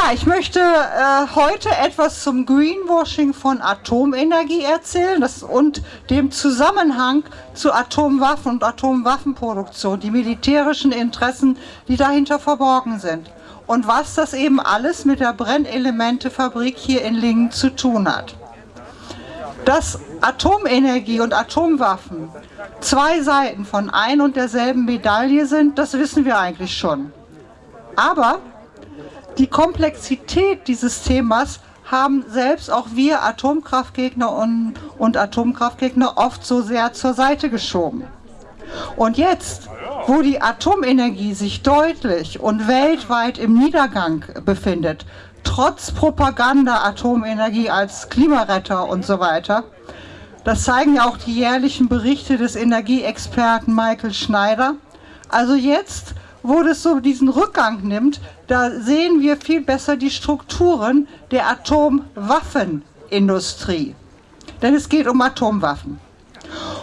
Ja, ich möchte äh, heute etwas zum Greenwashing von Atomenergie erzählen das, und dem Zusammenhang zu Atomwaffen und Atomwaffenproduktion, die militärischen Interessen, die dahinter verborgen sind und was das eben alles mit der Brennelementefabrik hier in Lingen zu tun hat. Dass Atomenergie und Atomwaffen zwei Seiten von ein und derselben Medaille sind, das wissen wir eigentlich schon. Aber die Komplexität dieses Themas haben selbst auch wir Atomkraftgegner und, und Atomkraftgegner oft so sehr zur Seite geschoben. Und jetzt, wo die Atomenergie sich deutlich und weltweit im Niedergang befindet, trotz Propaganda Atomenergie als Klimaretter und so weiter, das zeigen ja auch die jährlichen Berichte des Energieexperten Michael Schneider. Also jetzt, wo das so diesen Rückgang nimmt, da sehen wir viel besser die Strukturen der Atomwaffenindustrie. Denn es geht um Atomwaffen.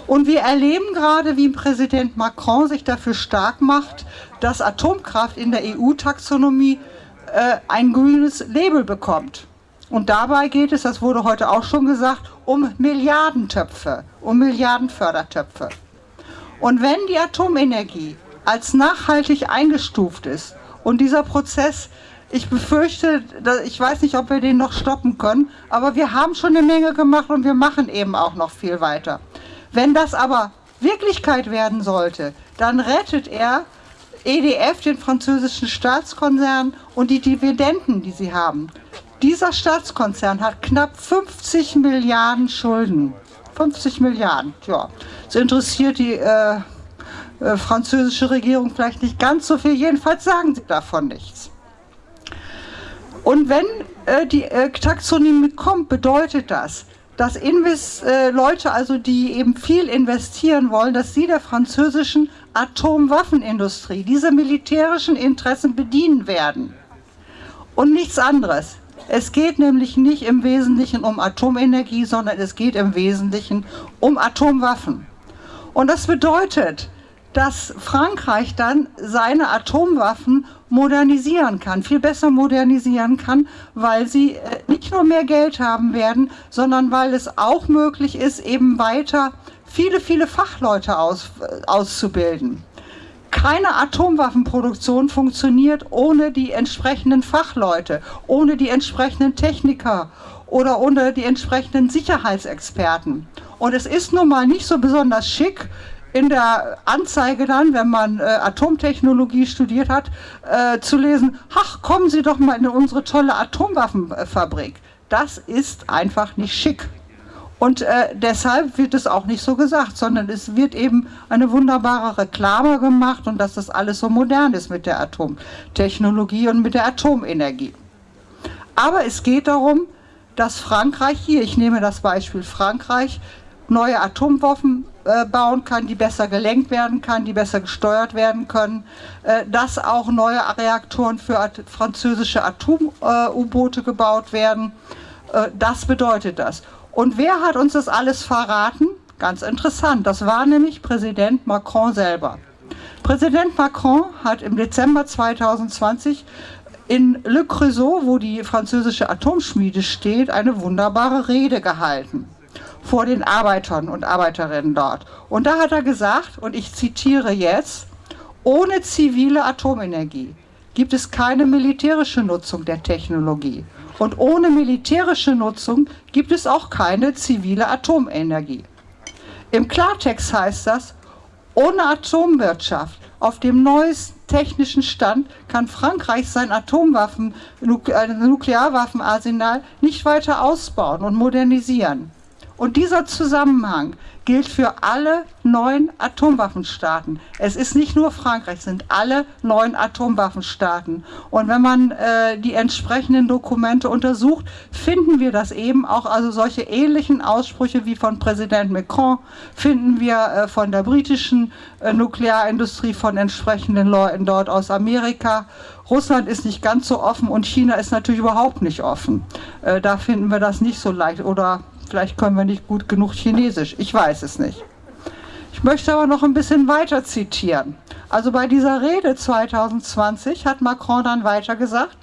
Und wir erleben gerade, wie Präsident Macron sich dafür stark macht, dass Atomkraft in der EU-Taxonomie äh, ein grünes Label bekommt. Und dabei geht es, das wurde heute auch schon gesagt, um Milliardentöpfe, um Milliardenfördertöpfe. Und wenn die Atomenergie als nachhaltig eingestuft ist und dieser Prozess, ich befürchte, ich weiß nicht, ob wir den noch stoppen können, aber wir haben schon eine Menge gemacht und wir machen eben auch noch viel weiter. Wenn das aber Wirklichkeit werden sollte, dann rettet er EDF, den französischen Staatskonzern, und die Dividenden, die sie haben. Dieser Staatskonzern hat knapp 50 Milliarden Schulden. 50 Milliarden, ja. Das interessiert die äh, äh, französische Regierung vielleicht nicht ganz so viel, jedenfalls sagen sie davon nichts. Und wenn äh, die äh, Taxonomie kommt, bedeutet das, dass Invest, äh, Leute, also die eben viel investieren wollen, dass sie der französischen Atomwaffenindustrie, diese militärischen Interessen bedienen werden. Und nichts anderes. Es geht nämlich nicht im Wesentlichen um Atomenergie, sondern es geht im Wesentlichen um Atomwaffen. Und das bedeutet, dass Frankreich dann seine Atomwaffen modernisieren kann, viel besser modernisieren kann, weil sie äh, nicht nur mehr Geld haben werden, sondern weil es auch möglich ist, eben weiter viele, viele Fachleute aus, äh, auszubilden. Keine Atomwaffenproduktion funktioniert ohne die entsprechenden Fachleute, ohne die entsprechenden Techniker oder ohne die entsprechenden Sicherheitsexperten. Und es ist nun mal nicht so besonders schick, in der Anzeige dann, wenn man äh, Atomtechnologie studiert hat, äh, zu lesen, ach, kommen Sie doch mal in unsere tolle Atomwaffenfabrik. Das ist einfach nicht schick. Und äh, deshalb wird es auch nicht so gesagt, sondern es wird eben eine wunderbare Reklame gemacht und dass das alles so modern ist mit der Atomtechnologie und mit der Atomenergie. Aber es geht darum, dass Frankreich hier, ich nehme das Beispiel Frankreich, neue Atomwaffen äh, bauen kann, die besser gelenkt werden kann, die besser gesteuert werden können, äh, dass auch neue Reaktoren für französische Atom-U-Boote gebaut werden. Äh, das bedeutet das. Und wer hat uns das alles verraten? Ganz interessant, das war nämlich Präsident Macron selber. Präsident Macron hat im Dezember 2020 in Le Creusot, wo die französische Atomschmiede steht, eine wunderbare Rede gehalten vor den Arbeitern und Arbeiterinnen dort. Und da hat er gesagt, und ich zitiere jetzt, ohne zivile Atomenergie gibt es keine militärische Nutzung der Technologie. Und ohne militärische Nutzung gibt es auch keine zivile Atomenergie. Im Klartext heißt das, ohne Atomwirtschaft auf dem neuesten technischen Stand kann Frankreich sein Atomwaffen, äh, Nuklearwaffenarsenal nicht weiter ausbauen und modernisieren. Und dieser Zusammenhang gilt für alle neun Atomwaffenstaaten. Es ist nicht nur Frankreich, es sind alle neun Atomwaffenstaaten. Und wenn man äh, die entsprechenden Dokumente untersucht, finden wir das eben auch, also solche ähnlichen Aussprüche wie von Präsident Macron, finden wir äh, von der britischen äh, Nuklearindustrie, von entsprechenden Leuten dort aus Amerika. Russland ist nicht ganz so offen und China ist natürlich überhaupt nicht offen. Äh, da finden wir das nicht so leicht. Oder Vielleicht können wir nicht gut genug Chinesisch, ich weiß es nicht. Ich möchte aber noch ein bisschen weiter zitieren. Also bei dieser Rede 2020 hat Macron dann weiter gesagt,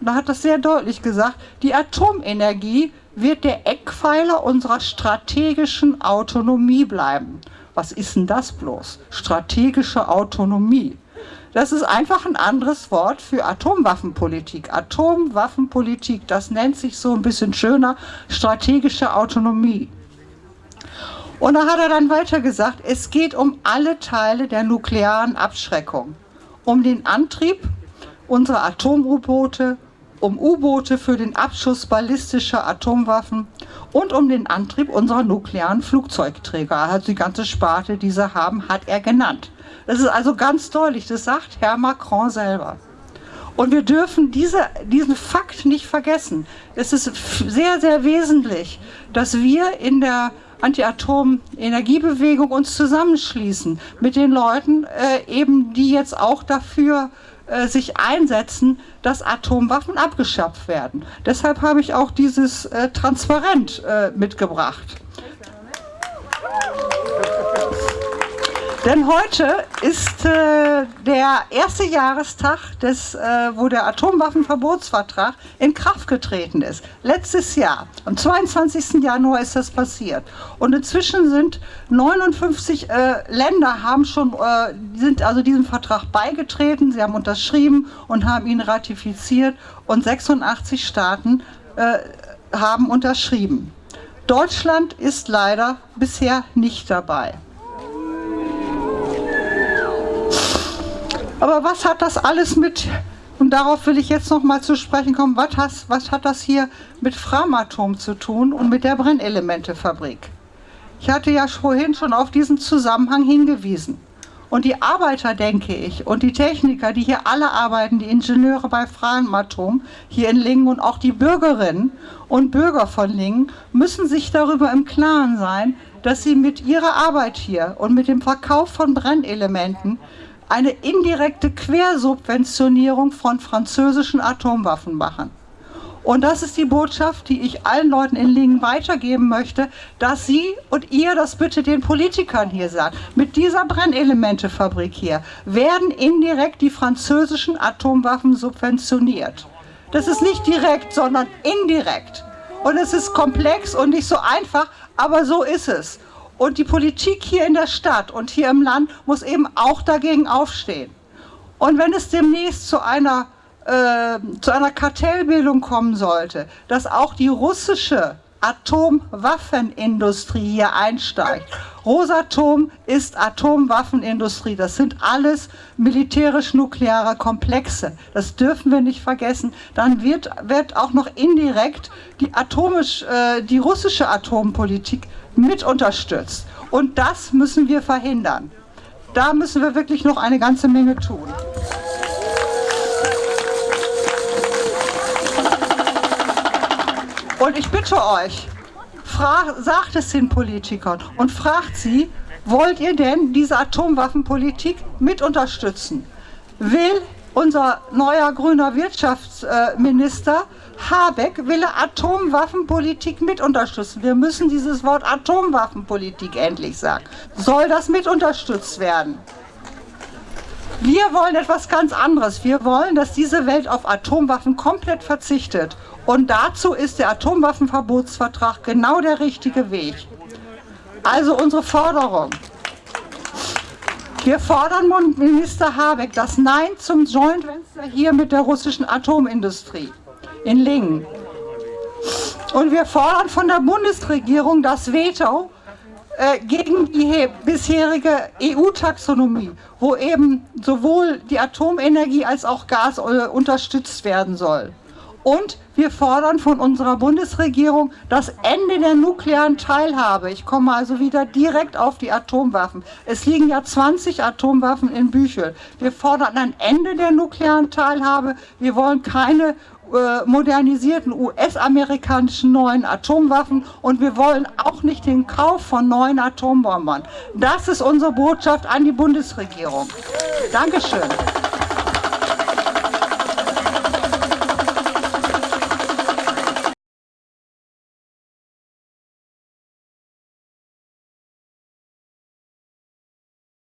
und er hat das sehr deutlich gesagt, die Atomenergie wird der Eckpfeiler unserer strategischen Autonomie bleiben. Was ist denn das bloß? Strategische Autonomie. Das ist einfach ein anderes Wort für Atomwaffenpolitik. Atomwaffenpolitik, das nennt sich so ein bisschen schöner strategische Autonomie. Und da hat er dann weiter gesagt, es geht um alle Teile der nuklearen Abschreckung. Um den Antrieb unserer Atom-U-Boote, um U-Boote für den Abschuss ballistischer Atomwaffen und um den Antrieb unserer nuklearen Flugzeugträger. Also die ganze Sparte, die sie haben, hat er genannt. Das ist also ganz deutlich, das sagt Herr Macron selber. Und wir dürfen diese, diesen Fakt nicht vergessen. Es ist sehr, sehr wesentlich, dass wir in der Anti-Atom-Energiebewegung uns zusammenschließen mit den Leuten, äh, eben die jetzt auch dafür äh, sich einsetzen, dass Atomwaffen abgeschafft werden. Deshalb habe ich auch dieses äh, Transparent äh, mitgebracht. Denn heute ist äh, der erste Jahrestag, des, äh, wo der Atomwaffenverbotsvertrag in Kraft getreten ist. Letztes Jahr, am 22. Januar ist das passiert. Und inzwischen sind 59 äh, Länder haben schon, äh, sind also diesem Vertrag beigetreten, sie haben unterschrieben und haben ihn ratifiziert und 86 Staaten äh, haben unterschrieben. Deutschland ist leider bisher nicht dabei. Aber was hat das alles mit, und darauf will ich jetzt noch mal zu sprechen kommen, was, has, was hat das hier mit Framatom zu tun und mit der Brennelementefabrik? Ich hatte ja vorhin schon auf diesen Zusammenhang hingewiesen. Und die Arbeiter, denke ich, und die Techniker, die hier alle arbeiten, die Ingenieure bei Framatom hier in Lingen und auch die Bürgerinnen und Bürger von Lingen, müssen sich darüber im Klaren sein, dass sie mit ihrer Arbeit hier und mit dem Verkauf von Brennelementen eine indirekte Quersubventionierung von französischen Atomwaffen machen. Und das ist die Botschaft, die ich allen Leuten in Lingen weitergeben möchte, dass Sie und ihr das bitte den Politikern hier sagt. Mit dieser Brennelementefabrik hier werden indirekt die französischen Atomwaffen subventioniert. Das ist nicht direkt, sondern indirekt. Und es ist komplex und nicht so einfach, aber so ist es. Und die Politik hier in der Stadt und hier im Land muss eben auch dagegen aufstehen. Und wenn es demnächst zu einer, äh, zu einer Kartellbildung kommen sollte, dass auch die russische Atomwaffenindustrie hier einsteigt. Rosatom ist Atomwaffenindustrie. Das sind alles militärisch-nukleare Komplexe. Das dürfen wir nicht vergessen. Dann wird, wird auch noch indirekt die, atomisch, äh, die russische Atompolitik mit unterstützt. Und das müssen wir verhindern. Da müssen wir wirklich noch eine ganze Menge tun. Und ich bitte euch, sagt es den Politikern und fragt sie, wollt ihr denn diese Atomwaffenpolitik mit unterstützen? Will unser neuer grüner Wirtschaftsminister Habeck will Atomwaffenpolitik mit unterstützen. Wir müssen dieses Wort Atomwaffenpolitik endlich sagen. Soll das mit unterstützt werden? Wir wollen etwas ganz anderes. Wir wollen, dass diese Welt auf Atomwaffen komplett verzichtet. Und dazu ist der Atomwaffenverbotsvertrag genau der richtige Weg. Also unsere Forderung. Wir fordern Minister Habeck das Nein zum Joint Venture hier mit der russischen Atomindustrie in Lingen. Und wir fordern von der Bundesregierung das Veto äh, gegen die bisherige EU-Taxonomie, wo eben sowohl die Atomenergie als auch Gas äh, unterstützt werden soll. Und wir fordern von unserer Bundesregierung das Ende der nuklearen Teilhabe. Ich komme also wieder direkt auf die Atomwaffen. Es liegen ja 20 Atomwaffen in Büchel. Wir fordern ein Ende der nuklearen Teilhabe. Wir wollen keine modernisierten US-amerikanischen neuen Atomwaffen und wir wollen auch nicht den Kauf von neuen Atombombern. Das ist unsere Botschaft an die Bundesregierung. Dankeschön.